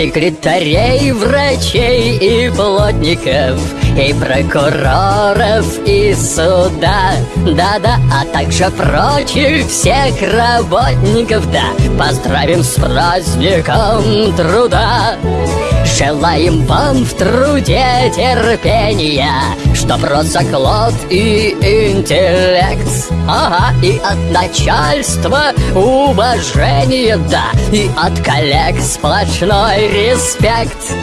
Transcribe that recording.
секретарей, врачей и плотников, и прокуроров, и суда, да-да, а также прочих всех работников, да, поздравим с праздником труда. Желаем вам в труде терпения, Чтоб рос заклад и интеллект. Ага, и от начальства уважение, да И от коллег сплошной респект